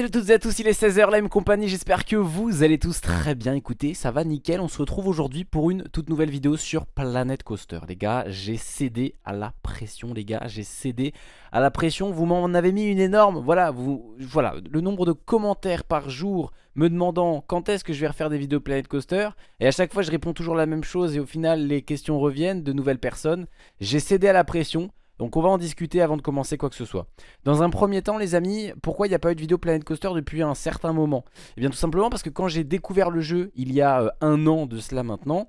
Salut à toutes et à tous, il est 16h, la compagnie, j'espère que vous allez tous très bien. Écouter, ça va nickel, on se retrouve aujourd'hui pour une toute nouvelle vidéo sur Planet Coaster. Les gars, j'ai cédé à la pression les gars, j'ai cédé à la pression, vous m'en avez mis une énorme, voilà, vous, voilà, le nombre de commentaires par jour me demandant quand est-ce que je vais refaire des vidéos Planet Coaster Et à chaque fois je réponds toujours la même chose et au final les questions reviennent de nouvelles personnes. J'ai cédé à la pression donc on va en discuter avant de commencer quoi que ce soit. Dans un premier temps les amis, pourquoi il n'y a pas eu de vidéo Planet Coaster depuis un certain moment? Eh bien tout simplement parce que quand j'ai découvert le jeu il y a euh, un an de cela maintenant,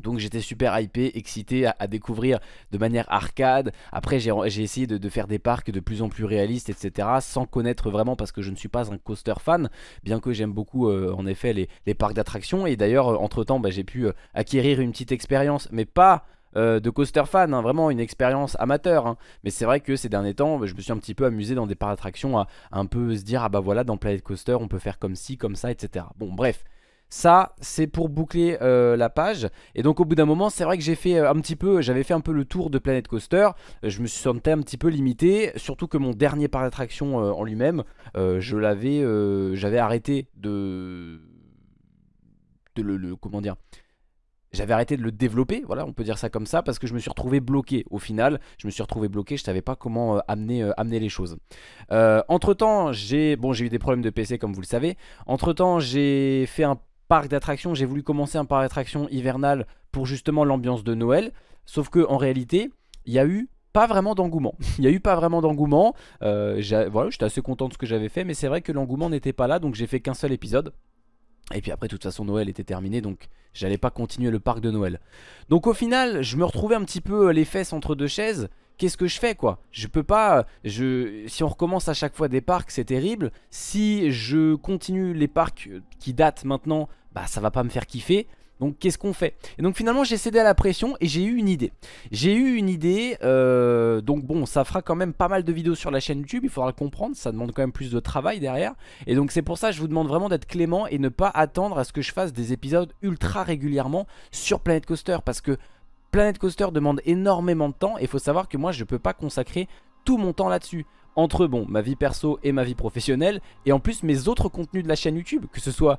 donc j'étais super hypé, excité à, découvrir de manière arcade. Après j'ai essayé de, faire des parcs de plus en plus réalistes etc Sans connaître vraiment parce que je ne suis pas un coaster fan Bien que j'aime beaucoup euh, en effet les, parcs d'attractions. Et d'ailleurs euh, entre temps bah, j'ai pu acquérir une petite expérience Mais pas euh, de coaster fan, hein, vraiment une expérience amateur. Hein. Mais c'est vrai que ces derniers temps, je me suis un petit peu amusé dans des parcs d'attractions à, un peu se dire, ah bah voilà, dans Planet Coaster, on peut faire comme ci, comme ça, etc. Bon, bref. Ça, c'est pour boucler euh, la page. Et donc, au bout d'un moment, c'est vrai que j'ai fait euh, un petit peu, j'avais fait un peu le tour de Planet Coaster. je me suis senti un petit peu limité. Surtout que mon dernier parc d'attraction en lui-même, je l'avais, j'avais arrêté de, de le, comment dire, j'avais arrêté de le développer, voilà, on peut dire ça comme ça, parce que je me suis retrouvé bloqué. Au final, je me suis retrouvé bloqué, je savais pas comment euh, amener, euh, amener les choses. Euh, entre temps, j'ai bon, eu des problèmes de PC, comme vous le savez. Entre temps, j'ai fait un parc d'attractions, j'ai voulu commencer un parc d'attractions hivernal pour justement l'ambiance de Noël. Sauf que en réalité, il y a eu pas vraiment d'engouement. Il n'y a eu pas vraiment d'engouement. voilà, j'étais assez content de ce que j'avais fait, mais c'est vrai que l'engouement n'était pas là, donc j'ai fait qu'un seul épisode. Et puis après, de toute façon, Noël était terminé, donc j'allais pas continuer le parc de Noël. Donc au final, je me retrouvais un petit peu euh, les fesses entre deux chaises. Qu'est-ce que je fais quoi? Je peux pas... Je, si on recommence à chaque fois des parcs, c'est terrible. Si je continue les parcs euh, qui datent maintenant, bah ça va pas me faire kiffer. Donc qu'est-ce qu'on fait? Et donc finalement j'ai cédé à la pression et j'ai eu une idée. J'ai eu une idée, euh, donc bon ça fera quand même pas mal de vidéos sur la chaîne YouTube Il faudra le comprendre, ça demande quand même plus de travail derrière. Et donc c'est pour ça que je vous demande vraiment d'être clément Et ne pas attendre à ce que je fasse des épisodes ultra régulièrement sur Planet Coaster Parce que Planet Coaster demande énormément de temps Et il faut savoir que moi je peux pas consacrer tout mon temps là-dessus. Entre bon ma vie perso et ma vie professionnelle et en plus mes autres contenus de la chaîne YouTube que ce soit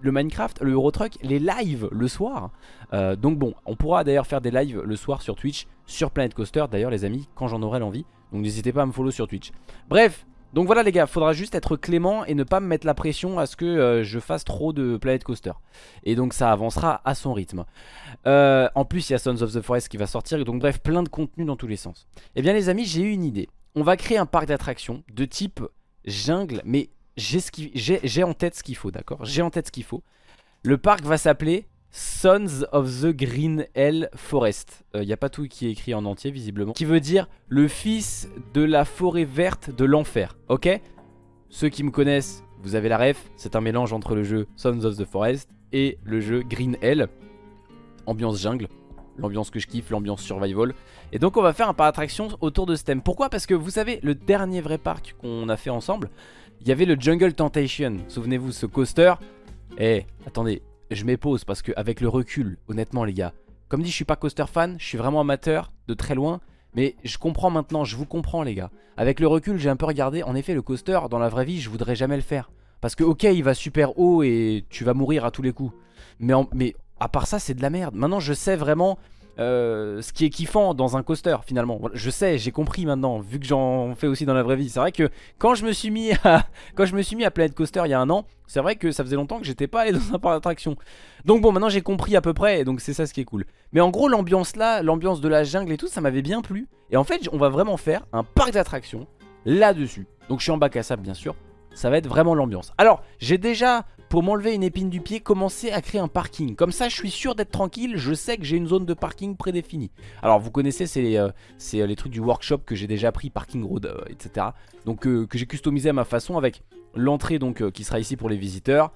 le Minecraft, le Eurotruck, les lives le soir. Euh, donc bon, on pourra d'ailleurs faire des lives le soir sur Twitch, sur Planet Coaster d'ailleurs les amis, quand j'en aurai l'envie. Donc n'hésitez pas à me follow sur Twitch. Bref, donc voilà les gars, faudra juste être clément et ne pas me mettre la pression à ce que euh, je fasse trop de Planet Coaster. Et donc ça avancera à son rythme. Euh, en plus il y a Sons of the Forest qui va sortir, donc bref, plein de contenu dans tous les sens. Eh bien les amis, j'ai eu une idée. On va créer un parc d'attractions de type jungle, mais j'ai en tête ce qu'il faut, d'accord? J'ai en tête ce qu'il faut. Le parc va s'appeler Sons of the Green Hell Forest. Il euh, n'y a pas tout qui est écrit en entier, visiblement. Qui veut dire le fils de la forêt verte de l'enfer, ok? Ceux qui me connaissent, vous avez la ref. C'est un mélange entre le jeu Sons of the Forest et le jeu Green Hell. Ambiance jungle l'ambiance que je kiffe, l'ambiance survival. Et donc on va faire un parc d'attraction autour de ce thème. Pourquoi? Parce que vous savez, le dernier vrai parc qu'on a fait ensemble, il y avait le Jungle Temptation. Souvenez-vous, ce coaster. Eh, attendez, je m'épose parce qu'avec le recul, honnêtement les gars, comme dit, je suis pas coaster fan, je suis vraiment amateur de très loin. Mais je comprends maintenant, je vous comprends les gars. Avec le recul, j'ai un peu regardé. En effet, le coaster, dans la vraie vie, je voudrais jamais le faire. Parce que ok, il va super haut et tu vas mourir à tous les coups. Mais, mais à part ça, c'est de la merde. Maintenant, je sais vraiment euh, ce qui est kiffant dans un coaster finalement. Je sais, j'ai compris maintenant, vu que j'en fais aussi dans la vraie vie. C'est vrai que quand je me suis mis à quand je me suis mis à Planet Coaster il y a un an, c'est vrai que ça faisait longtemps que j'étais pas allé dans un parc d'attraction. Donc bon, maintenant j'ai compris à peu près, et donc c'est ça ce qui est cool. Mais en gros, l'ambiance là, l'ambiance de la jungle et tout, ça m'avait bien plu. Et en fait, on va vraiment faire un parc d'attractions là-dessus. Donc je suis en bac à sable bien sûr. Ça va être vraiment l'ambiance. Alors, j'ai déjà pour m'enlever une épine du pied, commencer à créer un parking. Comme ça, je suis sûr d'être tranquille, je sais que j'ai une zone de parking prédéfinie. Alors, vous connaissez, c'est euh, euh, les trucs du workshop que j'ai déjà pris, parking road, euh, etc. Donc, que j'ai customisé à ma façon avec l'entrée donc qui sera ici pour les visiteurs.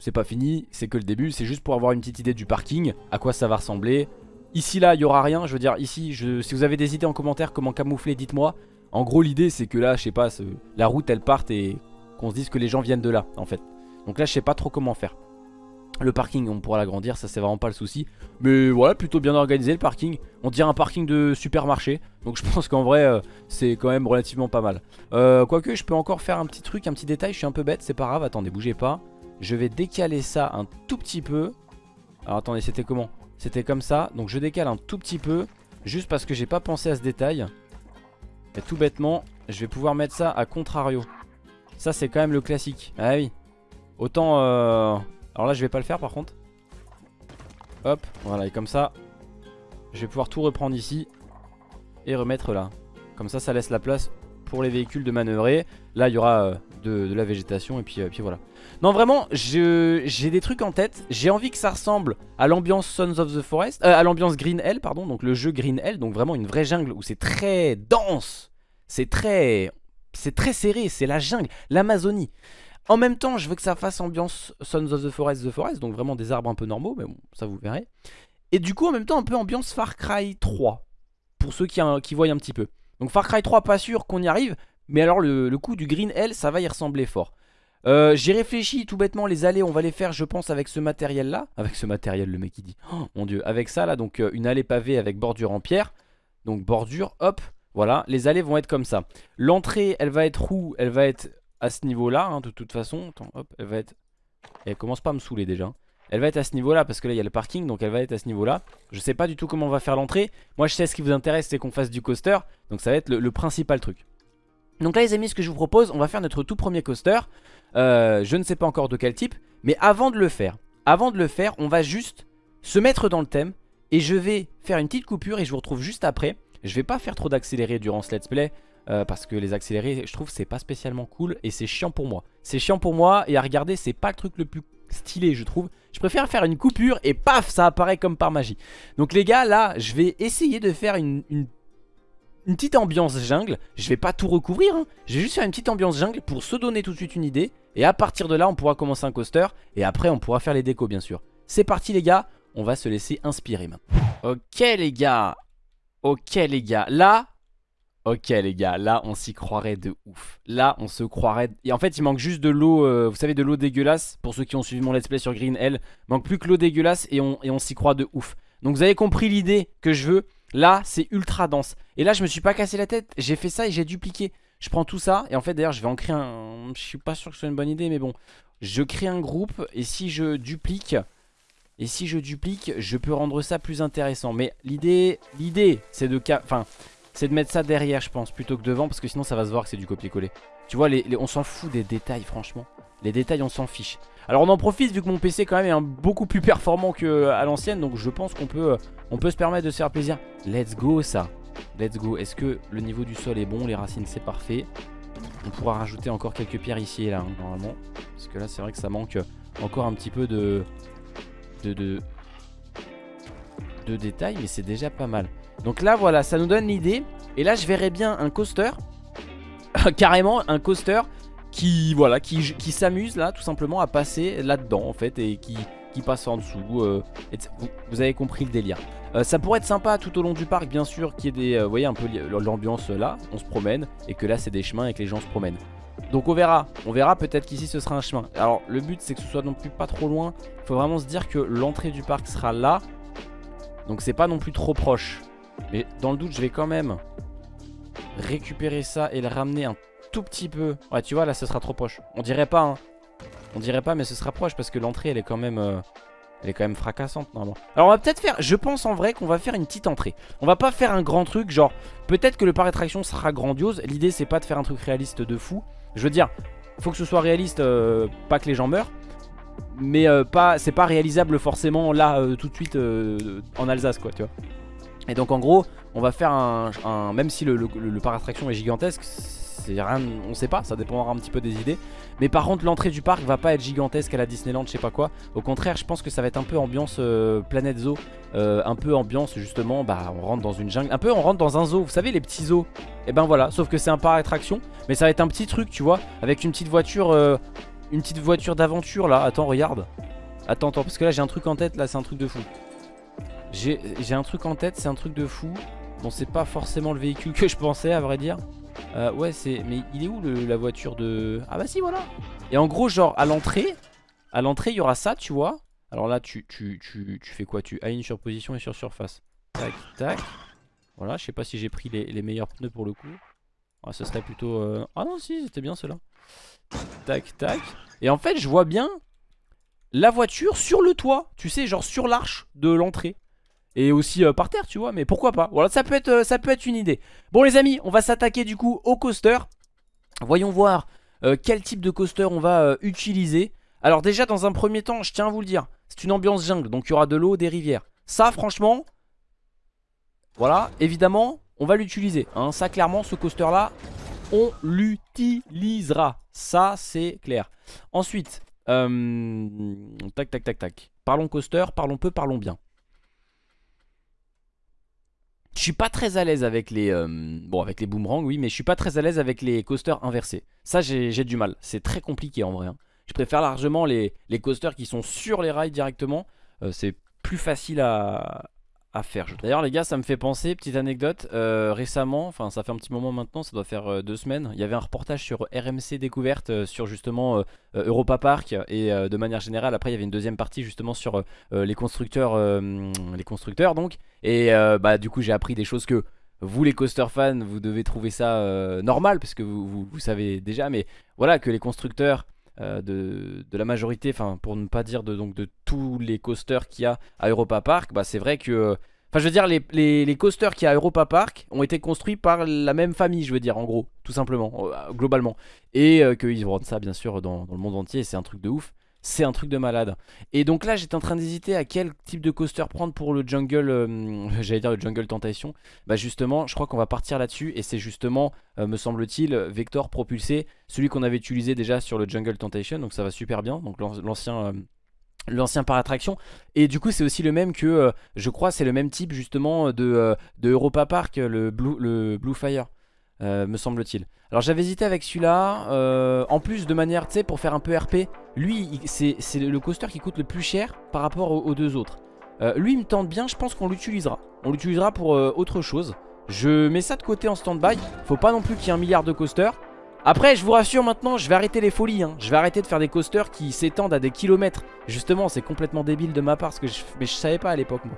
C'est pas fini, c'est que le début, c'est juste pour avoir une petite idée du parking, à quoi ça va ressembler. Ici, là, il y aura rien, je veux dire, ici, si vous avez des idées en commentaire comment camoufler, dites-moi. En gros, l'idée, c'est que là, je sais pas, la route, elle parte et qu'on se dise que les gens viennent de là, en fait. Donc là je sais pas trop comment faire. Le parking on pourra l'agrandir ça c'est vraiment pas le souci. Mais voilà plutôt bien organisé le parking. On dirait un parking de supermarché. Donc je pense qu'en vrai euh, c'est quand même relativement pas mal. Euh, Quoique je peux encore faire un petit truc, un petit détail. Je suis un peu bête c'est pas grave, attendez bougez pas. Je vais décaler ça un tout petit peu. Alors attendez c'était comment? C'était comme ça, donc je décale un tout petit peu Juste parce que j'ai pas pensé à ce détail. Et tout bêtement Je vais pouvoir mettre ça à contrario. Ça c'est quand même le classique. Ah oui Autant euh, alors là je vais pas le faire par contre. Hop voilà et comme ça Je vais pouvoir tout reprendre ici Et remettre là. Comme ça ça laisse la place pour les véhicules de manœuvrer. Là il y aura euh, de, la végétation et puis, euh, voilà. Non vraiment j'ai des trucs en tête. J'ai envie que ça ressemble à l'ambiance Sons of the Forest À l'ambiance Green Hell pardon Donc le jeu Green Hell Donc vraiment une vraie jungle où c'est très dense. C'est très... C'est très serré, c'est la jungle, l'Amazonie en même temps, je veux que ça fasse ambiance Sons of the Forest, The Forest, donc vraiment des arbres un peu normaux, mais bon, ça vous verrez. Et du coup, en même temps, un peu ambiance Far Cry 3, pour ceux qui, voient un petit peu. Donc Far Cry 3, pas sûr qu'on y arrive, mais alors le, coup du Green Hell, ça va y ressembler fort. Euh, J'ai réfléchi tout bêtement, les allées, on va les faire, je pense, avec ce matériel-là. Avec ce matériel, le mec il dit. Oh mon dieu, avec ça là, donc euh, une allée pavée avec bordure en pierre. Donc bordure, hop, voilà, les allées vont être comme ça. L'entrée, elle va être où? Elle va être à ce niveau-là, hein, de toute façon. Attends, hop, elle va être... Elle commence pas à me saouler déjà. Elle va être à ce niveau-là parce que là il y a le parking donc elle va être à ce niveau-là. Je sais pas du tout comment on va faire l'entrée. Moi je sais ce qui vous intéresse c'est qu'on fasse du coaster. Donc ça va être le, principal truc. Donc là les amis ce que je vous propose on va faire notre tout premier coaster. Euh, je ne sais pas encore de quel type. Mais avant de le faire, avant de le faire on va juste se mettre dans le thème. Et je vais faire une petite coupure et je vous retrouve juste après. Je vais pas faire trop d'accéléré durant ce let's play. Euh, parce que les accélérés je trouve c'est pas spécialement cool et c'est chiant pour moi. C'est chiant pour moi et à regarder c'est pas le truc le plus stylé je trouve. Je préfère faire une coupure et paf ça apparaît comme par magie. Donc les gars là je vais essayer de faire une, une, petite ambiance jungle. Je vais pas tout recouvrir hein. Je vais juste faire une petite ambiance jungle pour se donner tout de suite une idée. Et à partir de là on pourra commencer un coaster Et après on pourra faire les décos bien sûr. C'est parti les gars. On va se laisser inspirer maintenant. Ok les gars. Ok les gars. Là Ok les gars, là on s'y croirait de ouf. Là on se croirait... Et en fait il manque juste de l'eau, euh, vous savez de l'eau dégueulasse. Pour ceux qui ont suivi mon let's play sur Green Hell manque plus que l'eau dégueulasse et on, et s'y croit de ouf. Donc vous avez compris l'idée que je veux. Là c'est ultra dense. Et là je me suis pas cassé la tête, j'ai fait ça et j'ai dupliqué. Je prends tout ça et en fait d'ailleurs je vais en créer un... Je suis pas sûr que ce soit une bonne idée mais bon. Je crée un groupe et si je duplique... Et si je duplique, je peux rendre ça plus intéressant. Mais l'idée, l'idée, c'est de... Enfin, c'est de mettre ça derrière je pense plutôt que devant parce que sinon ça va se voir que c'est du copier-coller. Tu vois, les, on s'en fout des détails franchement. Les détails on s'en fiche. Alors on en profite vu que mon PC quand même est beaucoup plus performant qu'à l'ancienne donc je pense qu'on peut, euh, peut se permettre de se faire plaisir. Let's go ça. Let's go. Est-ce que le niveau du sol est bon? Les racines c'est parfait. On pourra rajouter encore quelques pierres ici et là hein, normalement. Parce que là c'est vrai que ça manque encore un petit peu de, de, de détails mais c'est déjà pas mal. Donc là voilà ça nous donne l'idée. Et là je verrais bien un coaster. Carrément un coaster qui voilà qui, s'amuse là tout simplement à passer là-dedans en fait Et qui, qui passe en dessous euh, vous, avez compris le délire. Euh, Ça pourrait être sympa tout au long du parc bien sûr Qu'il y ait des, euh, vous voyez un peu l'ambiance là On se promène et que là c'est des chemins et que les gens se promènent. Donc on verra, on verra peut-être qu'ici ce sera un chemin. Alors le but c'est que ce soit non plus pas trop loin. Il faut vraiment se dire que l'entrée du parc sera là. Donc c'est pas non plus trop proche mais dans le doute, je vais quand même récupérer ça et le ramener un tout petit peu. Ouais, tu vois, là, ce sera trop proche. On dirait pas, hein. On dirait pas, mais ce sera proche parce que l'entrée, elle est quand même... Euh, elle est quand même fracassante normalement Alors on va peut-être faire, je pense en vrai qu'on va faire une petite entrée On va pas faire un grand truc genre Peut-être que le parc d'attraction sera grandiose L'idée c'est pas de faire un truc réaliste de fou Je veux dire, faut que ce soit réaliste euh, Pas que les gens meurent Mais euh, pas, c'est pas réalisable forcément là tout de suite en Alsace quoi tu vois et donc en gros on va faire un, même si le, parc attraction est gigantesque c'est rien, on sait pas, ça dépendra un petit peu des idées. Mais par contre l'entrée du parc va pas être gigantesque à la Disneyland, je sais pas quoi. Au contraire je pense que ça va être un peu ambiance euh, Planète Zoo euh, Un peu ambiance justement, bah on rentre dans une jungle Un peu on rentre dans un zoo, vous savez les petits zoos. Et ben voilà, sauf que c'est un parc attraction Mais ça va être un petit truc tu vois Avec une petite voiture, euh, une petite voiture d'aventure là. Attends regarde. Attends, attends, parce que là j'ai un truc en tête, là c'est un truc de fou j'ai un truc en tête, c'est un truc de fou. Bon, c'est pas forcément le véhicule que je pensais, à vrai dire. Euh, ouais, c'est... Mais il est où la voiture de... Ah bah si, voilà Et en gros, genre, à l'entrée, à l'entrée, il y aura ça, tu vois. Alors là, tu, tu, tu, tu fais quoi? Tu alignes sur position et sur surface. Tac, tac. Voilà, je sais pas si j'ai pris les, meilleurs pneus pour le coup. Ah, ce serait plutôt... Euh, ah non, si, c'était bien cela. Tac, tac. Et en fait, je vois bien la voiture sur le toit. Tu sais, genre sur l'arche de l'entrée. Et aussi euh, par terre, tu vois. Mais pourquoi pas Voilà, ça peut, être, euh, ça peut être une idée. Bon, les amis, on va s'attaquer du coup au coaster. Voyons voir quel type de coaster on va utiliser. Alors déjà, dans un premier temps, je tiens à vous le dire. C'est une ambiance jungle, donc il y aura de l'eau, des rivières. Ça, franchement, voilà, évidemment, on va l'utiliser. Hein. Ça, clairement, ce coaster-là, on l'utilisera. Ça, c'est clair. Ensuite, euh, tac, tac, tac, tac. Parlons coaster, parlons peu, parlons bien. Je suis pas très à l'aise avec les euh, avec les boomerangs oui mais je suis pas très à l'aise avec les coasters inversés. Ça j'ai du mal, c'est très compliqué en vrai. Hein. Je préfère largement les, les, coasters qui sont sur les rails directement. Euh, c'est plus facile à, faire D'ailleurs les gars ça me fait penser, petite anecdote euh, Récemment, enfin ça fait un petit moment maintenant Ça doit faire euh, deux semaines Il y avait un reportage sur RMC Découverte euh, Sur justement Europa Park Et de manière générale après il y avait une deuxième partie Justement sur les constructeurs Les constructeurs donc. Et bah du coup j'ai appris des choses que vous les coaster fans vous devez trouver ça normal Parce que vous, savez déjà Mais voilà que les constructeurs de, de, la majorité, enfin pour ne pas dire de, donc, de tous les coasters qu'il y a à Europa Park, bah c'est vrai que Enfin, je veux dire, les, les, coasters qu'il y a à Europa Park ont été construits par la même famille, je veux dire, en gros, tout simplement, euh, globalement. Et euh, qu'ils vendent ça, bien sûr, dans, le monde entier, c'est un truc de ouf. C'est un truc de malade. Et donc là, j'étais en train d'hésiter à quel type de coaster prendre pour le Jungle, euh, j'allais dire le Jungle Tentation. Bah justement, je crois qu'on va partir là-dessus. Et c'est justement, me semble-t-il, Vector propulsé, celui qu'on avait utilisé déjà sur le Jungle Tentation. Donc ça va super bien. Donc l'ancien l'ancien par attraction et du coup c'est aussi le même que euh, je crois c'est le même type justement de, euh, de Europa Park le Blue, le Blue Fire euh, me semble-t-il. Alors j'avais hésité avec celui-là en plus de manière tu sais pour faire un peu RP lui c'est le coaster qui coûte le plus cher par rapport aux, deux autres. Lui il me tente bien je pense qu'on l'utilisera. On l'utilisera pour autre chose. Je mets ça de côté en stand-by. Faut pas non plus qu'il y ait un milliard de coasters. Après je vous rassure maintenant je vais arrêter les folies hein. Je vais arrêter de faire des coasters qui s'étendent à des kilomètres. Justement c'est complètement débile de ma part parce que je... Mais je savais pas à l'époque moi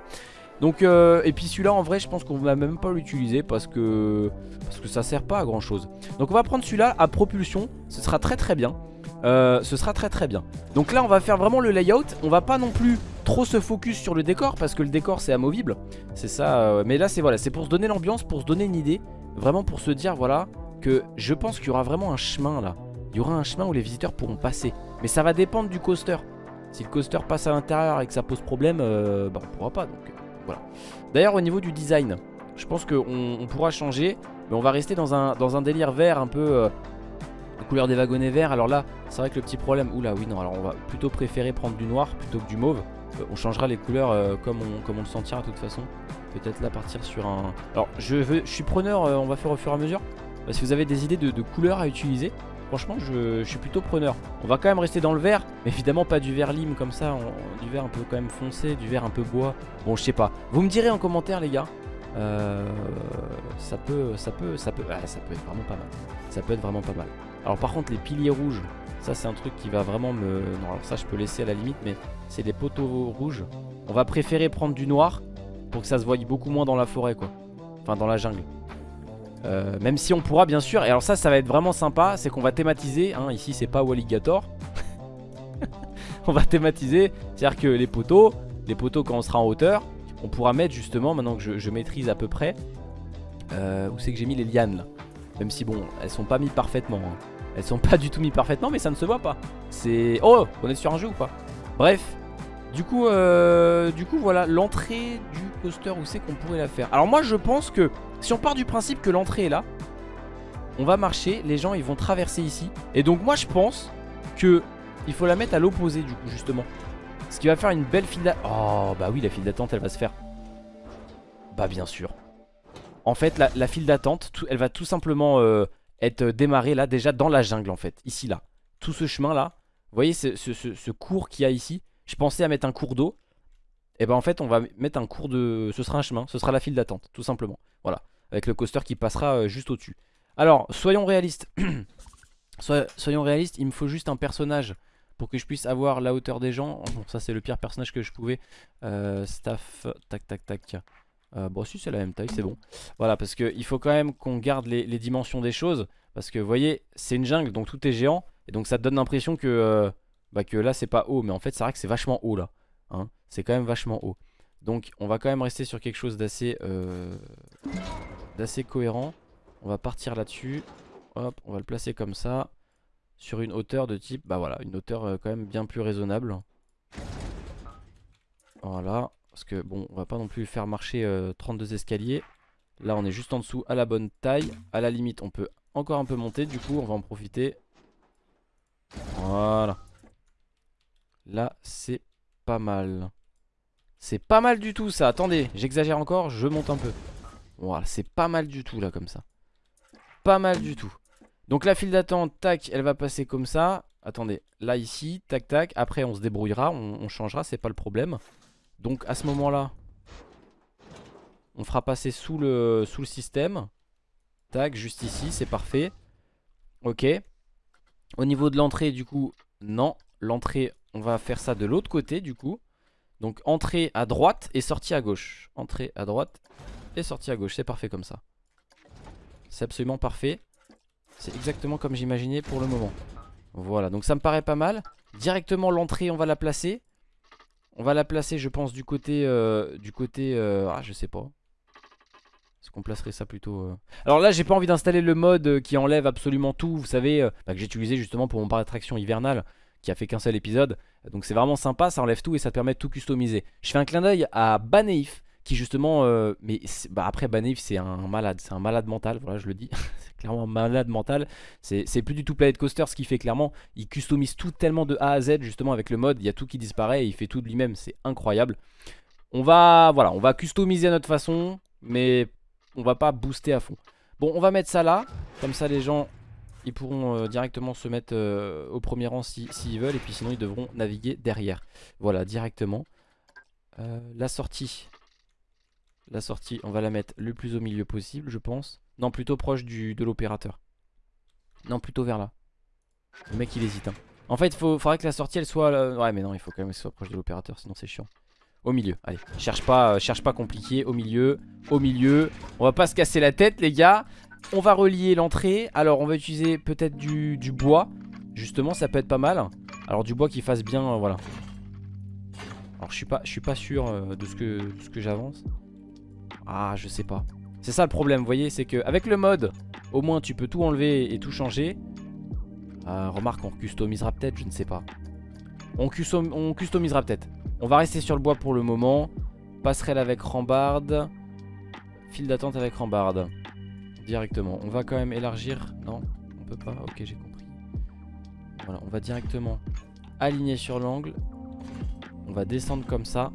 donc euh, et puis celui-là en vrai je pense qu'on va même pas l'utiliser parce que parce que ça sert pas à grand chose. Donc on va prendre celui-là à propulsion, ce sera très très bien. Euh, ce sera très très bien. Donc là on va faire vraiment le layout, on va pas non plus trop se focus sur le décor parce que le décor c'est amovible. C'est ça, euh, mais là c'est voilà, c'est pour se donner l'ambiance, pour se donner une idée, vraiment pour se dire voilà, que je pense qu'il y aura vraiment un chemin là. Il y aura un chemin où les visiteurs pourront passer. Mais ça va dépendre du coaster. Si le coaster passe à l'intérieur et que ça pose problème, euh, bah on pourra pas. Donc D'ailleurs au niveau du design, je pense qu'on on pourra changer. Mais on va rester dans un, délire vert un peu... Euh, couleur des wagonnets verts. Alors là, c'est vrai que le petit problème... Oula oui non, alors on va plutôt préférer prendre du noir plutôt que du mauve. on changera les couleurs comme, on, comme on le sentira de toute façon. Peut-être là partir sur un... Alors je, veux, je suis preneur, on va faire au fur et à mesure. Si vous avez des idées de, couleurs à utiliser, franchement je, suis plutôt preneur. On va quand même rester dans le vert, mais évidemment pas du vert lime comme ça, du vert un peu quand même foncé, du vert un peu bois. Bon je sais pas. Vous me direz en commentaire les gars. Euh, ça peut, ça peut, ça peut, ah, ça peut être vraiment pas mal. Ça peut être vraiment pas mal. Alors par contre les piliers rouges, ça c'est un truc qui va vraiment me... Non alors ça je peux laisser à la limite, mais c'est des poteaux rouges. On va préférer prendre du noir pour que ça se voie beaucoup moins dans la forêt quoi. Enfin dans la jungle. Euh, même si on pourra bien sûr, et alors ça ça va être vraiment sympa, c'est qu'on va thématiser, hein, ici c'est pas Walligator. On va thématiser, c'est-à-dire que les poteaux, les poteaux quand on sera en hauteur On pourra mettre justement, maintenant que je, maîtrise à peu près euh, Où c'est que j'ai mis les lianes là. Même si bon, elles sont pas mis parfaitement hein. Elles sont pas du tout mis parfaitement mais ça ne se voit pas. C'est... Oh, on est sur un jeu ou pas? Bref, du coup, euh, du coup voilà, l'entrée du coaster, où c'est qu'on pourrait la faire Alors moi je pense que si on part du principe que l'entrée est là, on va marcher, les gens ils vont traverser ici. Et donc moi je pense que il faut la mettre à l'opposé du coup justement. Ce qui va faire une belle file d'attente. Oh bah oui la file d'attente elle va se faire. Bah bien sûr. En fait la, file d'attente elle va tout simplement euh, être démarrée là déjà dans la jungle en fait. Ici là. Tout ce chemin là. Vous voyez ce, ce cours qu'il y a ici? Je pensais à mettre un cours d'eau. Et ben en fait on va mettre un cours de... Ce sera un chemin, ce sera la file d'attente tout simplement Voilà, avec le coaster qui passera euh, juste au dessus Alors soyons réalistes Soyons réalistes, il me faut juste un personnage pour que je puisse avoir la hauteur des gens. Bon, ça c'est le pire personnage que je pouvais. Euh, staff, tac tac tac. Euh, bon si c'est la même taille c'est bon Voilà parce qu'il faut quand même qu'on garde les, dimensions des choses Parce que vous voyez c'est une jungle donc tout est géant Et donc ça donne l'impression que, bah, que là c'est pas haut Mais en fait c'est vrai que c'est vachement haut là hein. C'est quand même vachement haut Donc on va quand même rester sur quelque chose d'assez euh, D'assez cohérent On va partir là-dessus Hop on va le placer comme ça Sur une hauteur de type Bah voilà une hauteur quand même bien plus raisonnable Voilà parce que bon, on va pas non plus faire marcher 32 euh, escaliers. Là, on est juste en dessous à la bonne taille. À la limite, on peut encore un peu monter. Du coup, on va en profiter. Voilà. Là, c'est pas mal. C'est pas mal du tout ça. Attendez, j'exagère encore, je monte un peu. Voilà, c'est pas mal du tout là comme ça. Pas mal du tout. Donc la file d'attente, tac, elle va passer comme ça. Attendez, là ici, tac tac. Après on se débrouillera, on changera, c'est pas le problème. Donc à ce moment-là, on fera passer sous le, sous le système. Tac, juste ici, c'est parfait. Ok. Au niveau de l'entrée, du coup, non. L'entrée, on va faire ça de l'autre côté, du coup. Donc entrée à droite et sortie à gauche. Entrée à droite et sortie à gauche. C'est parfait comme ça. C'est absolument parfait. C'est exactement comme j'imaginais pour le moment. Voilà, donc ça me paraît pas mal. Directement l'entrée, on va la placer. On va la placer je pense du côté euh, Du côté euh, Ah je sais pas Est-ce qu'on placerait ça plutôt euh Alors là j'ai pas envie d'installer le mode qui enlève absolument tout Vous savez bah, que j'ai utilisé justement pour mon parc d'attraction hivernale Qui a fait qu'un seul épisode. Donc c'est vraiment sympa ça enlève tout et ça te permet de tout customiser. Je fais un clin d'œil à Baneif qui justement, euh, mais bah après Banif c'est un malade, c'est un malade mental, voilà je le dis, c'est clairement un malade mental, c'est plus du tout Planet Coaster ce qui fait clairement, il customise tout tellement de A à Z justement avec le mode, il y a tout qui disparaît et il fait tout de lui-même, c'est incroyable. On va, voilà, on va customiser à notre façon, mais on va pas booster à fond. Bon on va mettre ça là, comme ça les gens ils pourront euh, directement se mettre euh, au premier rang s'ils si, veulent et puis sinon ils devront naviguer derrière. Voilà directement. la sortie la sortie, on va la mettre le plus au milieu possible, je pense. Non, plutôt proche du, de l'opérateur. Non, plutôt vers là. Le mec, il hésite. Hein. En fait, il faudrait que la sortie, elle soit... Ouais, mais non, il faut quand même qu'elle soit proche de l'opérateur, sinon c'est chiant. Au milieu, allez, cherche pas, euh, cherche pas compliqué, au milieu, au milieu. On va pas se casser la tête, les gars. On va relier l'entrée. Alors, on va utiliser peut-être du, bois. Justement, ça peut être pas mal. Alors, du bois qui fasse bien, euh, voilà. Alors, je suis pas, suis pas sûr euh, de ce que, j'avance. Ah, je sais pas. C'est ça le problème, vous voyez, c'est qu'avec le mode, au moins tu peux tout enlever et tout changer. Euh, remarque, on customisera peut-être, je ne sais pas. On, on customisera peut-être. On va rester sur le bois pour le moment. Passerelle avec rambarde. File d'attente avec rambarde. Directement. On va quand même élargir. Non, on peut pas. Ok, j'ai compris. Voilà, on va directement aligner sur l'angle. On va descendre comme ça.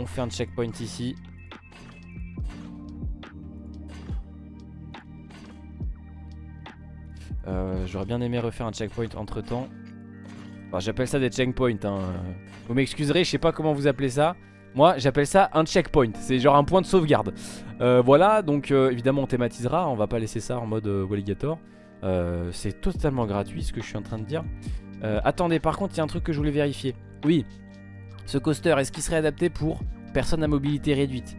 On fait un checkpoint ici. Euh, j'aurais bien aimé refaire un checkpoint entre temps. j'appelle ça des checkpoints. Hein. Vous m'excuserez, je sais pas comment vous appelez ça. Moi, j'appelle ça un checkpoint. C'est genre un point de sauvegarde. Euh, voilà, donc euh, évidemment, on thématisera. On va pas laisser ça en mode Walligator. C'est totalement gratuit ce que je suis en train de dire. attendez, par contre, il y a un truc que je voulais vérifier. Oui, ce coaster, est-ce qu'il serait adapté pour personnes à mobilité réduite?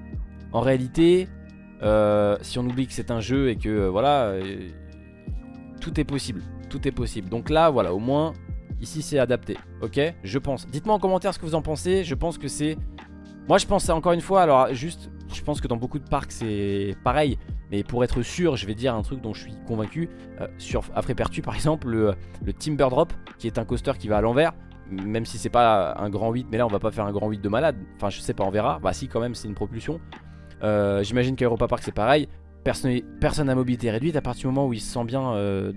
En réalité, euh, si on oublie que c'est un jeu et que euh, voilà, euh, tout est possible. Tout est possible. Donc là, voilà, au moins, ici c'est adapté. Ok? Je pense. Dites-moi en commentaire ce que vous en pensez. Je pense que c'est... Moi je pense encore une fois, alors juste, je pense que dans beaucoup de parcs c'est pareil. Mais pour être sûr, je vais dire un truc dont je suis convaincu. sur Afrepertu par exemple, le, le Timber Drop, qui est un coaster qui va à l'envers même si c'est pas un grand 8 mais là on va pas faire un grand 8 de malade enfin je sais pas on verra bah si quand même c'est une propulsion euh, j'imagine qu'Europa Park c'est pareil personne, personne à mobilité réduite à partir du moment où il se sent bien euh,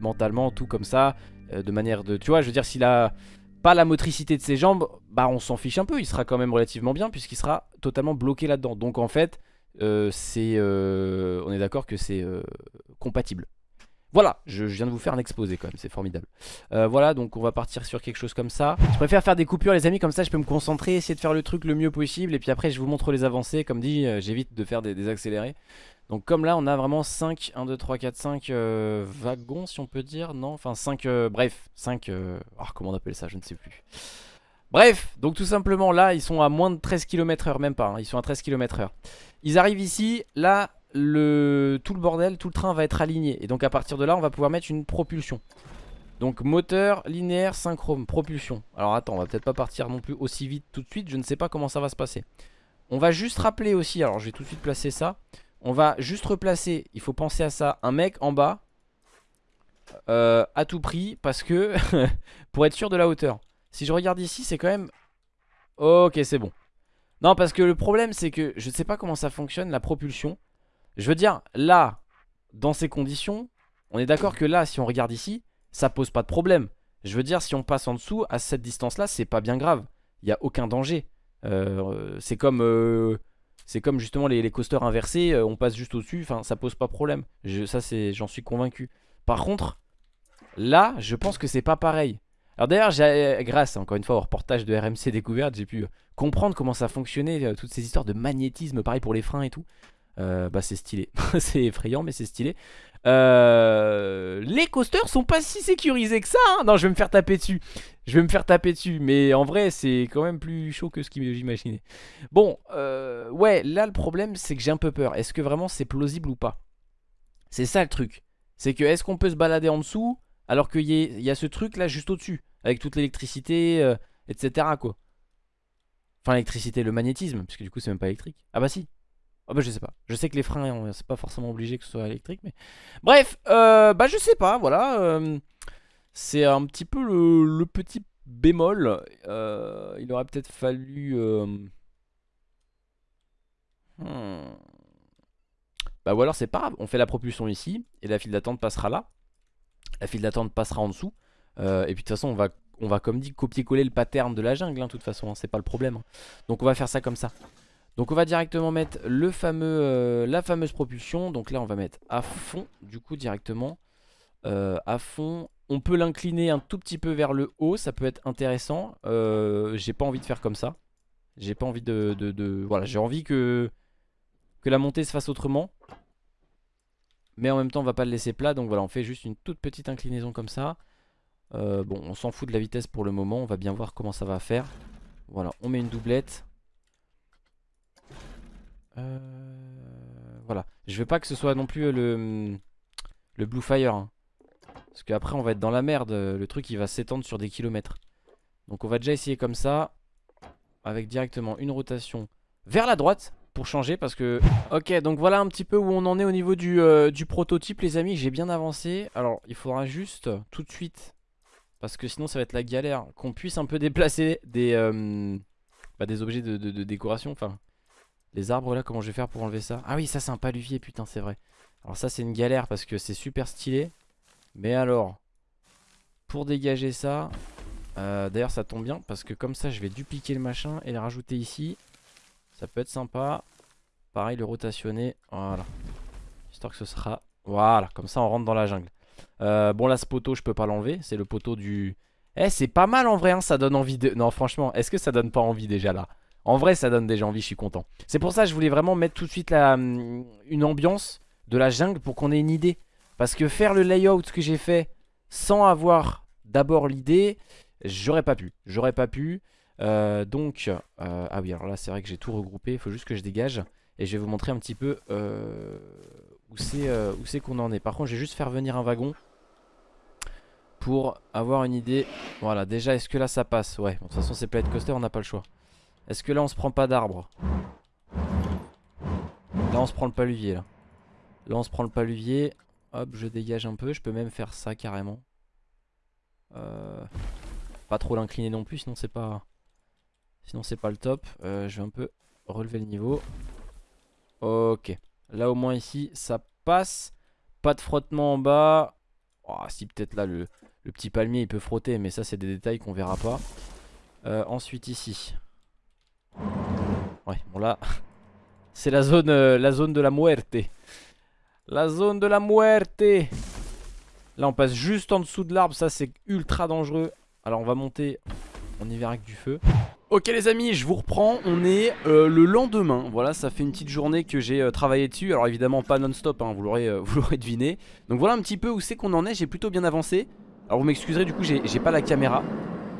mentalement tout comme ça euh, de manière de tu vois je veux dire s'il a pas la motricité de ses jambes bah on s'en fiche un peu il sera quand même relativement bien puisqu'il sera totalement bloqué là dedans donc en fait c'est on est d'accord que c'est compatible Voilà, je, viens de vous faire un exposé quand même, c'est formidable. Euh, voilà, donc on va partir sur quelque chose comme ça. Je préfère faire des coupures les amis, comme ça je peux me concentrer, essayer de faire le truc le mieux possible. Et puis après je vous montre les avancées, comme dit, euh, j'évite de faire des, accélérés. Donc comme là on a vraiment 5, 1, 2, 3, 4, 5 wagons si on peut dire, non Enfin 5, euh, bref, 5, ah, comment on appelle ça, je ne sais plus. Bref, donc tout simplement là ils sont à moins de 13 km h même pas, hein, ils sont à 13 km h Ils arrivent ici, là tout le bordel, tout le train va être aligné. Et donc à partir de là, on va pouvoir mettre une propulsion. Donc moteur, linéaire, synchrone, propulsion. Alors attends, on va peut-être pas partir non plus aussi vite tout de suite. Je ne sais pas comment ça va se passer. On va juste rappeler aussi, alors je vais tout de suite placer ça. On va juste replacer, il faut penser à ça, un mec en bas. Euh, à tout prix, parce que pour être sûr de la hauteur. Si je regarde ici, c'est quand même... Ok, c'est bon. Non, parce que le problème, c'est que je ne sais pas comment ça fonctionne, la propulsion. Je veux dire, là, dans ces conditions, on est d'accord que là, si on regarde ici, ça pose pas de problème. Je veux dire, si on passe en dessous, à cette distance-là, c'est pas bien grave. Il n'y a aucun danger. Euh, c'est comme... Euh, c'est comme justement les, coasters inversés, euh, on passe juste au-dessus, enfin ça pose pas problème. Je, ça j'en suis convaincu. Par contre, là, je pense que c'est pas pareil. Alors d'ailleurs, grâce encore une fois au reportage de RMC Découverte, j'ai pu comprendre comment ça fonctionnait, toutes ces histoires de magnétisme, pareil pour les freins et tout. Euh, bah c'est stylé, c'est effrayant mais c'est stylé. Euh, Les coasters sont pas si sécurisés que ça hein. Non je vais me faire taper dessus. Je vais me faire taper dessus. Mais en vrai c'est quand même plus chaud que ce que j'imaginais Bon euh, ouais là le problème c'est que j'ai un peu peur. Est-ce que vraiment c'est plausible ou pas? C'est ça le truc. C'est que est-ce qu'on peut se balader en dessous Alors qu'il y, y, a ce truc là juste au dessus Avec toute l'électricité etc quoi? Enfin l'électricité, le magnétisme Parce que du coup c'est même pas électrique. Ah bah si ah bah je sais pas. Je sais que les freins, c'est pas forcément obligé que ce soit électrique, mais... Bref, euh, bah je sais pas, voilà. Euh, c'est un petit peu le, petit bémol. Euh, il aurait peut-être fallu... Hmm. Bah ou alors c'est pas grave, on fait la propulsion ici, et la file d'attente passera là. La file d'attente passera en dessous. et puis de toute façon, on va, on va comme dit, copier-coller le pattern de la jungle, hein, de toute façon, hein, c'est pas le problème. Hein. Donc on va faire ça comme ça. Donc on va directement mettre euh, la fameuse propulsion. Donc là on va mettre à fond du coup directement. Euh, à fond. On peut l'incliner un tout petit peu vers le haut. Ça peut être intéressant. Euh, j'ai pas envie de faire comme ça. J'ai pas envie de... de, voilà, j'ai envie que, que la montée se fasse autrement. Mais en même temps on va pas le laisser plat. Donc voilà on fait juste une toute petite inclinaison comme ça. bon on s'en fout de la vitesse pour le moment. On va bien voir comment ça va faire. Voilà on met une doublette. Euh, voilà. Je veux pas que ce soit non plus le, le Blue Fire. Hein. Parce qu'après on va être dans la merde. Le truc il va s'étendre sur des kilomètres. Donc on va déjà essayer comme ça. Avec directement une rotation vers la droite pour changer parce que ok donc voilà un petit peu où on en est au niveau du, euh, prototype les amis j'ai bien avancé alors il faudra juste tout de suite parce que sinon ça va être la galère qu'on puisse un peu déplacer des, euh, bah, des objets de, de décoration enfin les arbres là, comment je vais faire pour enlever ça? Ah oui, ça c'est un paluvier, putain, c'est vrai. Alors ça c'est une galère parce que c'est super stylé. Mais alors, pour dégager ça, euh, d'ailleurs ça tombe bien parce que comme ça je vais dupliquer le machin et le rajouter ici. Ça peut être sympa. Pareil, le rotationner. Voilà. Histoire que ce sera... Voilà, comme ça on rentre dans la jungle. Euh, bon là ce poteau je peux pas l'enlever. C'est le poteau du... Eh c'est pas mal en vrai, hein, ça donne envie de... Non franchement, est-ce que ça donne pas envie déjà là? En vrai, ça donne déjà envie, je suis content. C'est pour ça que je voulais vraiment mettre tout de suite hum, une ambiance de la jungle pour qu'on ait une idée. Parce que faire le layout que j'ai fait sans avoir d'abord l'idée, j'aurais pas pu. J'aurais pas pu. Euh, donc, euh, ah oui, alors là, c'est vrai que j'ai tout regroupé. Il faut juste que je dégage. Et je vais vous montrer un petit peu euh, où c'est qu'on en est. Par contre, je vais juste faire venir un wagon pour avoir une idée. Voilà, déjà, est-ce que là, ça passe? Ouais, de toute façon, c'est Planet Coaster, on n'a pas le choix. Est-ce que là on se prend pas d'arbre Là on se prend le paluvier là. Là on se prend le paluvier. Hop je dégage un peu. Je peux même faire ça carrément. Euh, pas trop l'incliner non plus sinon c'est pas Sinon c'est pas le top. Euh, je vais un peu relever le niveau. Ok. Là au moins ici ça passe. Pas de frottement en bas. Oh, si peut-être là le, petit palmier il peut frotter mais ça c'est des détails qu'on verra pas. Euh, ensuite ici. Ouais, bon là, c'est la zone, euh, la zone de la muerte. La zone de la muerte. Là on passe juste en dessous de l'arbre Ça c'est ultra dangereux. Alors on va monter On y verra avec du feu. Ok les amis je vous reprends. On est euh, le lendemain. Voilà ça fait une petite journée que j'ai euh, travaillé dessus. Alors évidemment pas non-stop hein, Vous l'aurez deviné. Donc voilà un petit peu où c'est qu'on en est. J'ai plutôt bien avancé. Alors vous m'excuserez du coup j'ai pas la caméra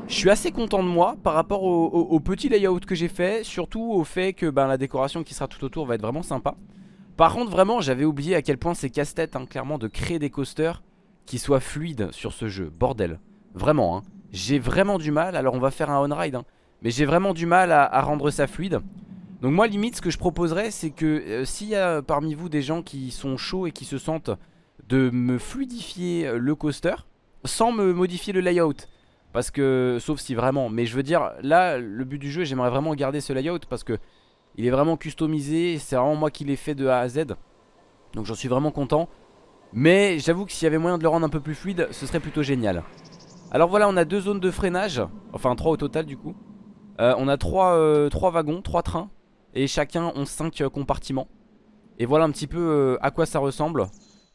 je suis assez content de moi par rapport au, petit layout que j'ai fait Surtout au fait que ben, la décoration qui sera tout autour va être vraiment sympa. Par contre vraiment j'avais oublié à quel point c'est casse-tête hein, clairement de créer des coasters qui soient fluides sur ce jeu. Bordel. Vraiment hein. J'ai vraiment du mal Alors on va faire un on-ride hein, Mais j'ai vraiment du mal à, rendre ça fluide. Donc moi limite ce que je proposerais c'est que euh, S'il y a parmi vous des gens qui sont chauds et qui se sentent De me fluidifier euh, le coaster Sans me modifier le layout parce que, sauf si vraiment, mais je veux dire, là, le but du jeu, j'aimerais vraiment garder ce layout parce que il est vraiment customisé, c'est vraiment moi qui l'ai fait de A à Z. Donc j'en suis vraiment content. Mais j'avoue que s'il y avait moyen de le rendre un peu plus fluide, ce serait plutôt génial. Alors voilà, on a deux zones de freinage, enfin trois au total du coup. Euh, on a trois, euh, trois, wagons, trois trains, et chacun ont cinq euh, compartiments. Et voilà un petit peu à quoi ça ressemble.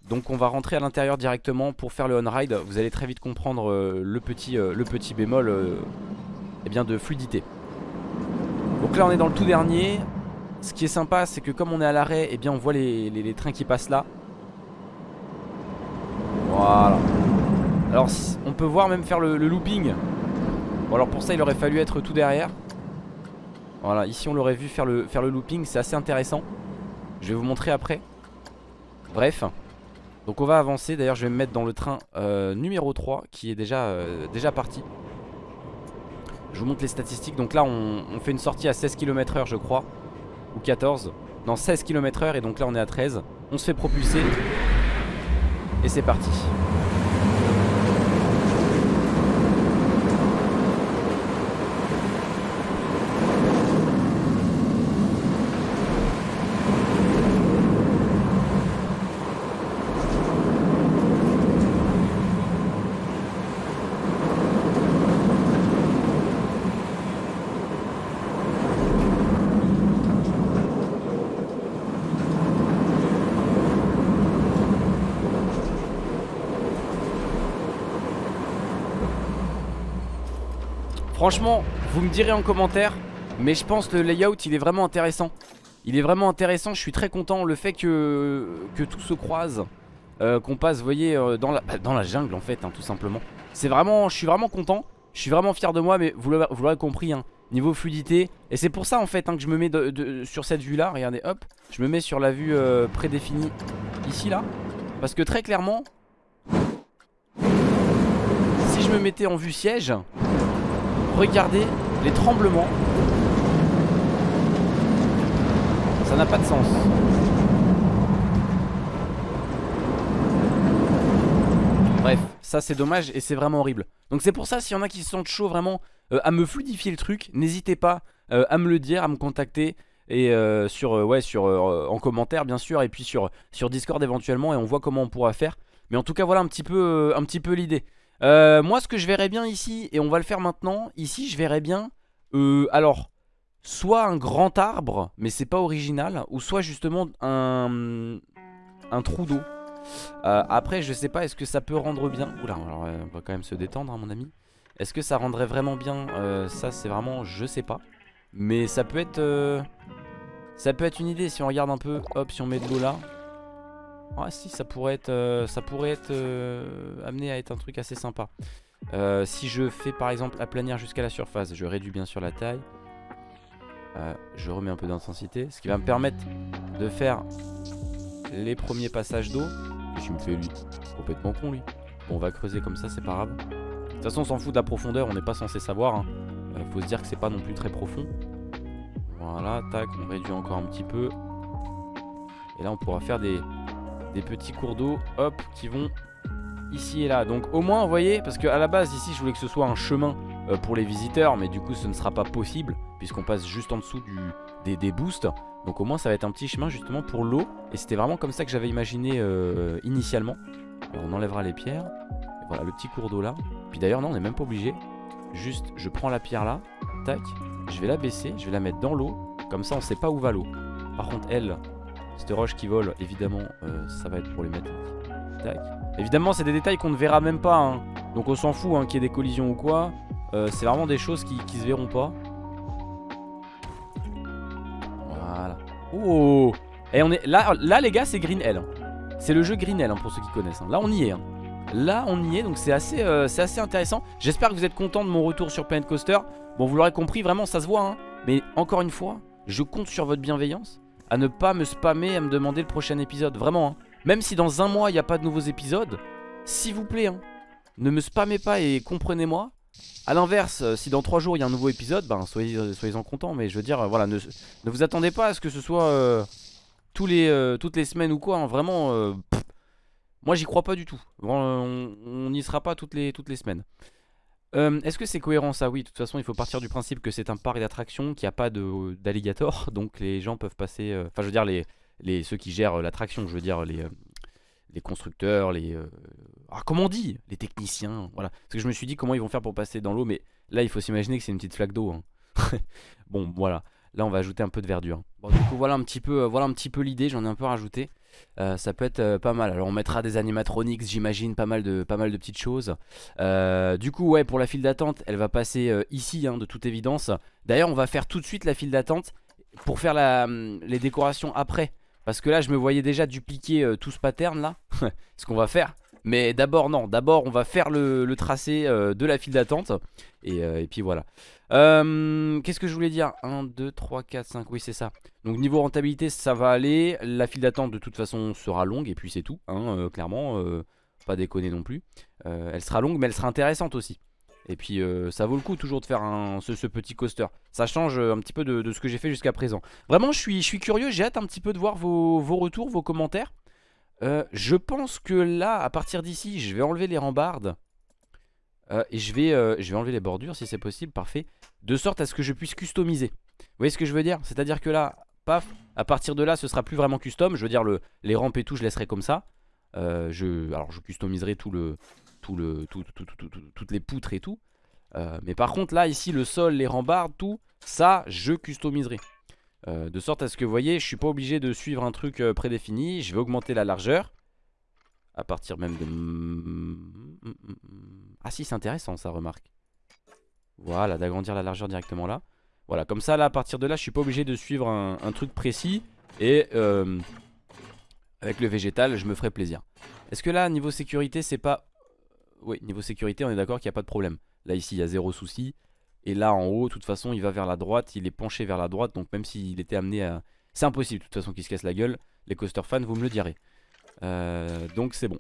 Donc on va rentrer à l'intérieur directement pour faire le on-ride Vous allez très vite comprendre euh, le, petit, euh, le petit bémol euh, eh bien de fluidité. Donc là on est dans le tout dernier. Ce qui est sympa c'est que comme on est à l'arrêt Eh bien on voit les, trains qui passent là. Voilà. Alors on peut voir même faire le, looping. Bon alors pour ça il aurait fallu être tout derrière. Voilà ici on l'aurait vu faire le, faire le looping. C'est assez intéressant. Je vais vous montrer après. Bref donc on va avancer, d'ailleurs je vais me mettre dans le train euh, numéro 3 qui est déjà, euh, déjà parti. Je vous montre les statistiques, donc là on, fait une sortie à 16 km h je crois Ou 14, non 16 km h et donc là on est à 13 On se fait propulser. Et c'est parti Franchement, vous me direz en commentaire Mais je pense que le layout il est vraiment intéressant. Il est vraiment intéressant, je suis très content. Le fait que, tout se croise euh, Qu'on passe, vous voyez, euh, dans, la, bah, dans la jungle en fait, hein, tout simplement. C'est vraiment, je suis vraiment content. Je suis vraiment fier de moi, mais vous l'aurez compris hein, Niveau fluidité, et c'est pour ça en fait hein, que je me mets sur cette vue là Regardez, hop, je me mets sur la vue euh, prédéfinie. Ici là. Parce que très clairement Si je me mettais en vue siège Regardez les tremblements. Ça n'a pas de sens. Bref, ça c'est dommage et c'est vraiment horrible. Donc c'est pour ça s'il y en a qui se sentent chaud vraiment euh, à me fluidifier le truc, n'hésitez pas euh, à me le dire, à me contacter et euh, sur sur en commentaire bien sûr et puis sur sur Discord éventuellement et on voit comment on pourra faire. Mais en tout cas voilà un petit peu l'idée. Euh, moi ce que je verrais bien ici Et on va le faire maintenant Ici je verrais bien euh, Alors Soit un grand arbre Mais c'est pas original Ou soit justement un trou d'eau. Euh, Après je sais pas est-ce que ça peut rendre bien? Oula alors on va quand même se détendre hein, mon ami. Est-ce que ça rendrait vraiment bien? Ça c'est vraiment je sais pas. Mais ça peut être Ça peut être une idée si on regarde un peu Hop si on met de l'eau là ah si ça pourrait être, euh, ça pourrait être euh, amené à être un truc assez sympa. Euh, Si je fais par exemple aplanir jusqu'à la surface Je réduis bien sûr la taille. Je remets un peu d'intensité Ce qui va me permettre de faire les premiers passages d'eau. Je me fais Complètement con lui. Bon, On va creuser comme ça c'est pas grave. De toute façon on s'en fout de la profondeur On n'est pas censé savoir hein. Faut se dire que c'est pas non plus très profond. Voilà tac on réduit encore un petit peu. Et là on pourra faire des, des petits cours d'eau, hop, qui vont ici et là. Donc au moins, vous voyez, parce qu'à la base, ici, je voulais que ce soit un chemin euh, pour les visiteurs, mais du coup, ce ne sera pas possible, puisqu'on passe juste en dessous du, des, boosts. Donc au moins, ça va être un petit chemin justement pour l'eau. Et c'était vraiment comme ça que j'avais imaginé euh, initialement. on enlèvera les pierres. Voilà, le petit cours d'eau là. Puis d'ailleurs, non, on n'est même pas obligé. Juste, je prends la pierre là, tac, je vais la baisser, je vais la mettre dans l'eau. Comme ça, on sait pas où va l'eau. Par contre, elle, cette roche qui vole, évidemment, euh, ça va être problématique. Tac. Évidemment, c'est des détails qu'on ne verra même pas. hein. Donc on s'en fout hein, qu'il y ait des collisions ou quoi. Euh, c'est vraiment des choses qui, qui se verront pas. Voilà. Oh Et on est là, là les gars, c'est Green Hell. C'est le jeu Green Hell hein, pour ceux qui connaissent. Là, on y est. Là, on y est, donc c'est assez, euh, assez intéressant. J'espère que vous êtes content de mon retour sur Planet Coaster. Bon, vous l'aurez compris, vraiment, ça se voit. Mais encore une fois, je compte sur votre bienveillance à ne pas me spammer, à me demander le prochain épisode. Vraiment, hein. Même si dans un mois, il n'y a pas de nouveaux épisodes, s'il vous plaît, hein, ne me spammez pas et comprenez-moi. A l'inverse, euh, si dans 3 jours il y a un nouveau épisode, ben soyez, euh, soyez-en contents. Mais je veux dire, euh, voilà, ne, vous attendez pas à ce que ce soit toutes les semaines ou quoi. hein. vraiment, moi j'y crois pas du tout. On n'y sera pas toutes les semaines. Euh, Est-ce que c'est cohérent ça? Oui, de toute façon, il faut partir du principe que c'est un parc d'attractions, qu'il n'y a pas d'alligator. Donc les gens peuvent passer. euh, Enfin, je veux dire, les, ceux qui gèrent euh, l'attraction, je veux dire, les, constructeurs, les. ah, comment on Les techniciens. Voilà. Parce que je me suis dit comment ils vont faire pour passer dans l'eau, mais là, il faut s'imaginer que c'est une petite flaque d'eau. hein. bon, voilà. Là, on va ajouter un peu de verdure. Bon, du coup, voilà un peu, voilà un petit peu l'idée. J'en ai un peu rajouté. Euh, ça peut être euh, pas mal. Alors, on mettra des animatronics, j'imagine, pas mal de, pas mal de petites choses. Euh, du coup, ouais, pour la file d'attente, elle va passer ici, hein, de toute évidence. D'ailleurs, on va faire tout de suite la file d'attente pour faire la, hum, les décorations après. Parce que là, je me voyais déjà dupliquer tout ce pattern là. ce qu'on va faire. Mais d'abord, non. D'abord, on va faire le, tracé euh, de la file d'attente. Et, euh, puis voilà. Euh, Qu'est-ce que je voulais dire? 1, 2, 3, 4, 5. Oui, c'est ça. Donc, niveau rentabilité, ça va aller. La file d'attente, de toute façon, sera longue. Et puis, c'est tout. hein, clairement, pas déconner non plus. Elle sera longue, mais elle sera intéressante aussi. Et puis ça vaut le coup toujours de faire ce, petit coaster. Ça change un petit peu de, ce que j'ai fait jusqu'à présent. Vraiment, je suis, je suis curieux. J'ai hâte un petit peu de voir vos retours, vos commentaires. Euh, je pense que là, à partir d'ici, je vais enlever les rambardes. Euh, et je vais, euh, je vais enlever les bordures si c'est possible. Parfait. De sorte à ce que je puisse customiser. Vous voyez ce que je veux dire? C'est-à-dire que là, paf, à partir de là, ce sera plus vraiment custom. Je veux dire, le, les rampes et tout, je laisserai comme ça. Je, alors, je customiserai tout le, tout le, tout, tout- tout- tout- tout- toutes les poutres et tout. Mais par contre, là, ici, le sol, les rambardes, tout, ça, je customiserai. Euh, de sorte à ce que, vous voyez, je suis pas obligé de suivre un truc euh, prédéfini. Je vais augmenter la largeur. À partir même de... Ah si, c'est intéressant, ça, remarque. Voilà, d'agrandir la largeur directement là. Voilà, comme ça, là, à partir de là, je suis pas obligé de suivre un, truc précis. Et euh, avec le végétal, je me ferai plaisir. Est-ce que là, niveau sécurité, c'est pas... Oui, niveau sécurité, on est d'accord qu'il n'y a pas de problème. Là, ici, il y a zéro souci. Et là, en haut, de toute façon, il va vers la droite. Il est penché vers la droite. Donc, même s'il était amené à... C'est impossible, de toute façon, qu'il se casse la gueule. Les coaster fans, vous me le direz. Euh, donc, c'est bon.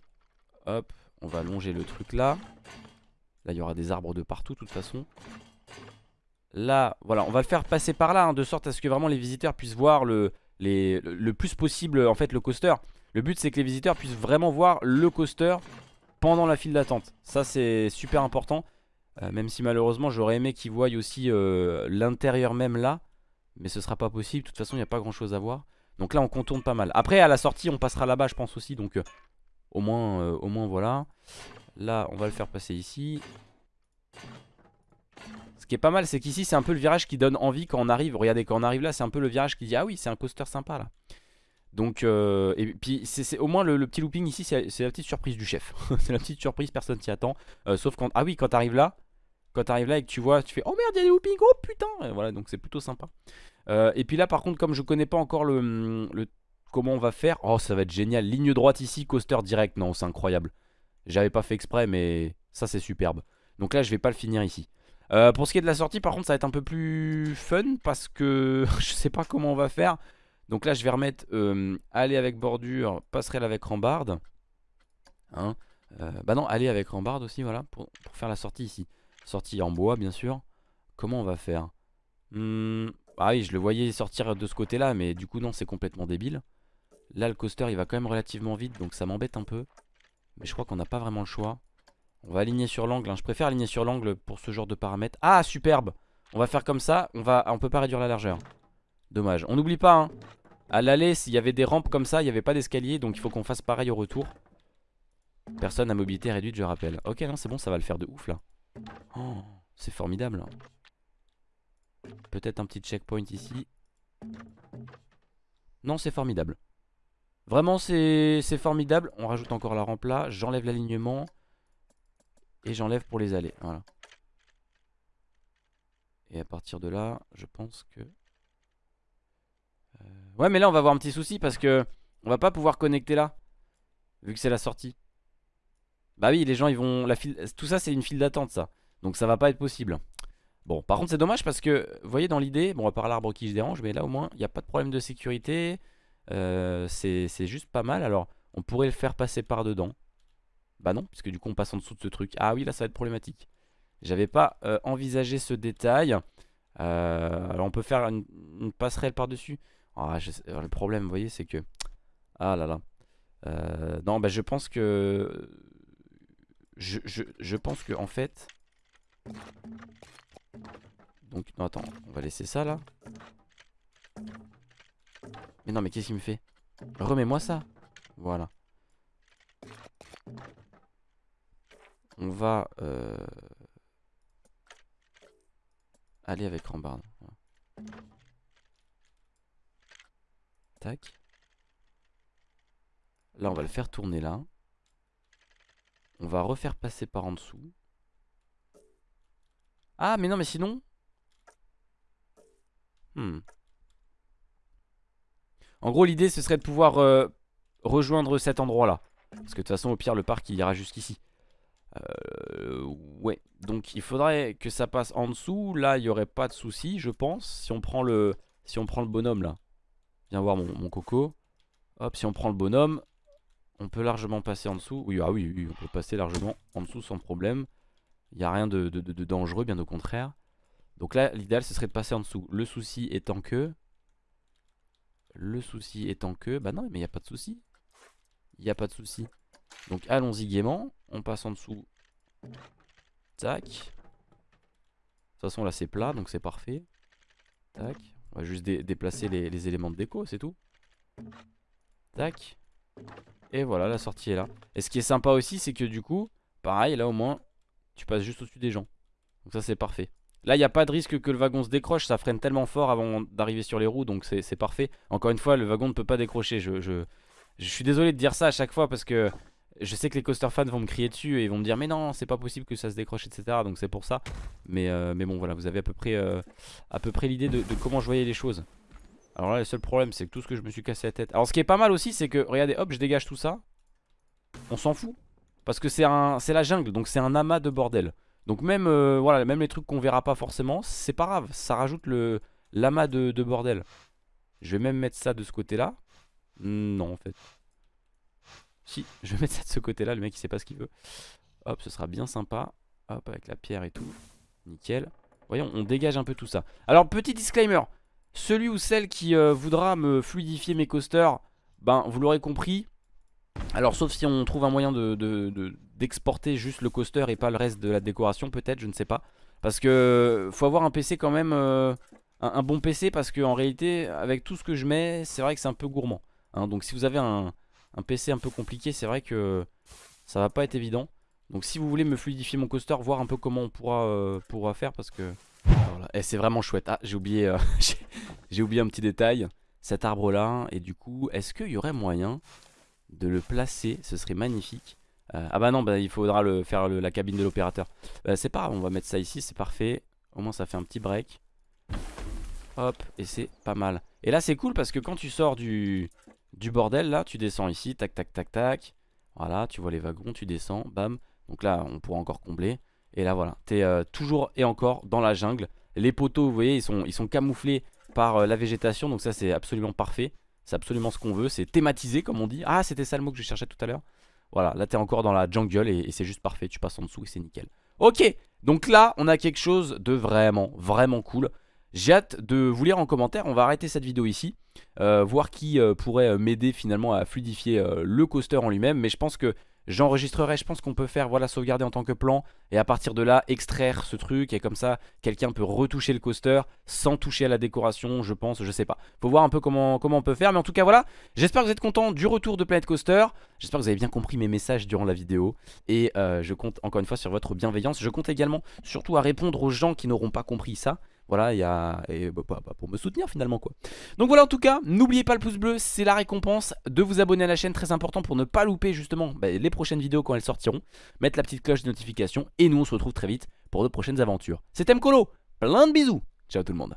Hop, on va longer le truc là. Là, il y aura des arbres de partout, de toute façon. Là, voilà, on va le faire passer par là, hein, de sorte à ce que vraiment les visiteurs puissent voir le, le plus possible, en fait, le coaster. Le but, c'est que les visiteurs puissent vraiment voir le coaster pendant la file d'attente. Ça, c'est super important. Euh, même si malheureusement, j'aurais aimé qu'ils voient aussi euh, l'intérieur même là. Mais ce sera pas possible. De toute façon, il n'y a pas grand chose à voir. Donc là, on contourne pas mal. Après, à la sortie, on passera là-bas, je pense aussi. Donc, euh, au, moins, au moins, voilà. Là, on va le faire passer ici. Ce qui est pas mal, c'est qu'ici, c'est un peu le virage qui donne envie quand on arrive. Regardez, quand on arrive là, c'est un peu le virage qui dit Ah oui, c'est un coaster sympa là. Donc, euh, et puis, c'est au moins le, petit looping ici, c'est la petite surprise du chef. c'est la petite surprise, personne s'y attend. Sauf quand. Ah oui, quand t'arrives là, quand t'arrives là et que tu vois, tu fais Oh merde, il y a des loopings, oh putain Et Voilà, donc c'est plutôt sympa. Euh, et puis là, par contre, comme je connais pas encore le, le- comment on va faire, oh ça va être génial. Ligne droite ici, coaster direct, non, c'est incroyable. J'avais pas fait exprès, mais ça c'est superbe. Donc là, je vais pas le finir ici. Euh, pour ce qui est de la sortie, par contre, ça va être un peu plus fun parce que je sais pas comment on va faire. Donc là, je vais remettre euh, aller avec bordure, passerelle avec rambarde. Hein bah non, aller avec rambarde aussi, voilà, pour faire la sortie ici. Sortie en bois, bien sûr. Comment on va faire? Hmm, Ah oui, je le voyais sortir de ce côté-là, mais du coup, non, c'est complètement débile. Là, le coaster, il va quand même relativement vite, donc ça m'embête un peu. Mais je crois qu'on n'a pas vraiment le choix. On va aligner sur l'angle. hein. Je préfère aligner sur l'angle pour ce genre de paramètres. Ah, superbe On va faire comme ça. On va, on peut pas réduire la largeur. Dommage. On n'oublie pas, hein. À l'aller, s'il y avait des rampes comme ça, il n'y avait pas d'escalier. Donc il faut qu'on fasse pareil au retour. Personne à mobilité réduite, je rappelle. Ok, non, c'est bon, ça va le faire de ouf, là. Oh, c'est formidable. Peut-être un petit checkpoint ici. Non, c'est formidable. Vraiment c'est formidable On rajoute encore la rampe J'enlève l'alignement Et j'enlève pour les allées Et à partir de là Je pense que euh, Ouais mais là on va avoir un petit souci Parce que on va pas pouvoir connecter là Vu que c'est la sortie Bah oui les gens ils vont la file... Tout ça c'est une file d'attente ça. Donc ça va pas être possible. Bon par contre c'est dommage parce que Vous voyez dans l'idée Bon à part l'arbre qui se dérange Mais là au moins il n'y a pas de problème de sécurité. Euh, C'est juste pas mal. Alors on pourrait le faire passer par dedans. Bah non puisque du coup on passe en dessous de ce truc. Ah oui là ça va être problématique. J'avais pas euh, envisagé ce détail. Euh, Alors on peut faire une, passerelle par dessus ah, Le problème vous voyez c'est que Ah là là. Non, bah je pense que... Je, pense que en fait... Donc, non, attends, on va laisser ça là. Mais non, mais qu'est-ce qu'il me fait? Remets-moi ça. Voilà. On va euh... aller avec Rambarde. Tac. Là, on va le faire tourner là. On va refaire passer par en dessous. Ah, mais non, mais sinon... Hmm. En gros, l'idée, ce serait de pouvoir euh, rejoindre cet endroit-là. Parce que de toute façon, au pire, le parc, il ira jusqu'ici. Euh, ouais, donc il faudrait que ça passe en dessous. Là, il n'y aurait pas de souci, je pense. Si on prend le, si on prend le bonhomme, là. Viens voir mon, mon coco. Hop, si on prend le bonhomme, on peut largement passer en dessous. Oui, ah oui, oui, on peut passer largement en dessous sans problème. Il n'y a rien de, dangereux, bien au contraire. Donc là, l'idéal, ce serait de passer en dessous. Le souci étant que... Le souci étant que... Bah non, mais il n'y a pas de souci. Il n'y a pas de souci. Donc allons-y gaiement. On passe en dessous. Tac. De toute façon, là, c'est plat, donc c'est parfait. Tac. On va juste déplacer les, les éléments de déco, c'est tout. Tac. Et voilà, la sortie est là. Et ce qui est sympa aussi, c'est que du coup, pareil, là au moins, tu passes juste au-dessus des gens. Donc ça, c'est parfait. Là, il n'y a pas de risque que le wagon se décroche, ça freine tellement fort avant d'arriver sur les roues, donc c'est parfait. Encore une fois, le wagon ne peut pas décrocher. Je, suis désolé de dire ça à chaque fois parce que je sais que les coaster fans vont me crier dessus et vont me dire mais non, c'est pas possible que ça se décroche, etc. Donc c'est pour ça. Mais, euh, mais bon, voilà, vous avez à peu près, euh, l'idée de comment je voyais les choses. Alors là le seul problème c'est que tout ce que je me suis cassé la tête. Alors ce qui est pas mal aussi c'est que regardez hop je dégage tout ça. On s'en fout. Parce que c'est la jungle donc c'est un amas de bordel. Donc même euh, voilà les trucs qu'on verra pas forcément C'est pas grave. Ça rajoute l'amas de, bordel. Je vais même mettre ça de ce côté là Non en fait. Si je vais mettre ça de ce côté là le mec il sait pas ce qu'il veut. Hop ce sera bien sympa. Hop avec la pierre et tout. Nickel. Voyons on dégage un peu tout ça. Alors petit disclaimer celui ou celle qui euh, voudra me fluidifier mes coasters, ben vous l'aurez compris. Alors sauf si on trouve un moyen d'exporter de, juste le coaster et pas le reste de la décoration peut-être, je ne sais pas. Parce que faut avoir un PC quand même, euh, un, bon PC parce que en réalité avec tout ce que je mets, c'est vrai que c'est un peu gourmand. Hein. donc si vous avez un, PC un peu compliqué, c'est vrai que ça va pas être évident. Donc si vous voulez me fluidifier mon coaster, voir un peu comment on pourra, euh, pourra faire parce que et c'est vraiment chouette. Ah, j'ai oublié, euh, j'ai oublié un petit détail. Cet arbre là. Et du coup, est-ce qu'il y aurait moyen de le placer? Ce serait magnifique. Euh, ah bah non, bah, il faudra le, faire la cabine de l'opérateur. Euh, c'est pas grave, on va mettre ça ici, c'est parfait. Au moins ça fait un petit break. Hop, et c'est pas mal. Et là c'est cool parce que quand tu sors du, du bordel, là, tu descends ici, tac, tac, tac, tac. Voilà, tu vois les wagons, tu descends, bam. Donc là, on pourra encore combler. Et là, voilà, t'es toujours et encore dans la jungle. Les poteaux, vous voyez, ils sont, camouflés par euh, la végétation. Donc ça, c'est absolument parfait. C'est absolument ce qu'on veut. C'est thématisé, comme on dit. Ah, c'était ça le mot que je cherchais tout à l'heure. Voilà, là, t'es encore dans la jungle et, c'est juste parfait. Tu passes en dessous et c'est nickel. Ok, donc là, on a quelque chose de vraiment, vraiment cool. J'ai hâte de vous lire en commentaire. On va arrêter cette vidéo ici. Euh, voir qui euh, pourrait m'aider finalement à fluidifier le coaster en lui-même. Mais je pense que J'enregistrerai, je pense qu'on peut faire, voilà, sauvegarder en tant que plan et à partir de là, extraire ce truc et comme ça, quelqu'un peut retoucher le coaster sans toucher à la décoration, je pense, je sais pas. Faut voir un peu comment, on peut faire, mais en tout cas, voilà, j'espère que vous êtes content du retour de Planet Coaster. J'espère que vous avez bien compris mes messages durant la vidéo et euh, je compte encore une fois sur votre bienveillance. Je compte également surtout à répondre aux gens qui n'auront pas compris ça. Voilà, il y a... Et bah, bah, bah, pour me soutenir finalement quoi. Donc voilà en tout cas, n'oubliez pas le pouce bleu, c'est la récompense de vous abonner à la chaîne, très important pour ne pas louper justement les prochaines vidéos quand elles sortiront. Mettre la petite cloche de notification et nous on se retrouve très vite pour de prochaines aventures. C'était Mkolo, plein de bisous, ciao tout le monde.